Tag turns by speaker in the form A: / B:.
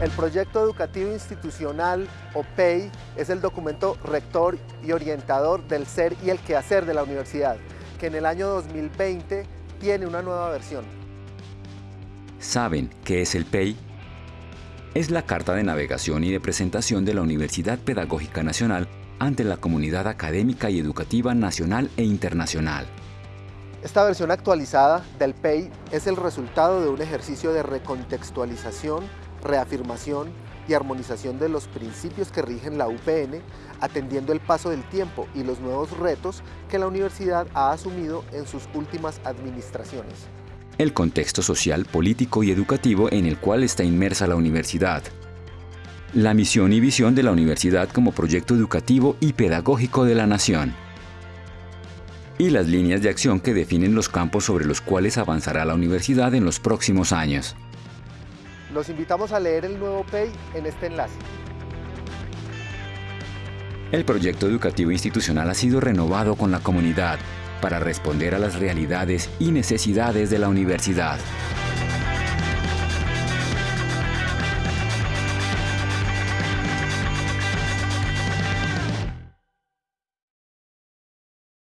A: El proyecto educativo institucional, o PEI, es el documento rector y orientador del ser y el quehacer de la universidad, que en el año 2020 tiene una nueva versión.
B: ¿Saben qué es el PEI? Es la carta de navegación y de presentación de la Universidad Pedagógica Nacional ante la comunidad académica y educativa nacional e internacional.
A: Esta versión actualizada del PEI es el resultado de un ejercicio de recontextualización reafirmación y armonización de los principios que rigen la UPN, atendiendo el paso del tiempo y los nuevos retos que la universidad ha asumido en sus últimas administraciones.
B: El contexto social, político y educativo en el cual está inmersa la universidad. La misión y visión de la universidad como proyecto educativo y pedagógico de la nación. Y las líneas de acción que definen los campos sobre los cuales avanzará la universidad en los próximos años.
A: Los invitamos a leer el nuevo PEI en este enlace.
B: El proyecto educativo institucional ha sido renovado con la comunidad para responder a las realidades y necesidades de la universidad.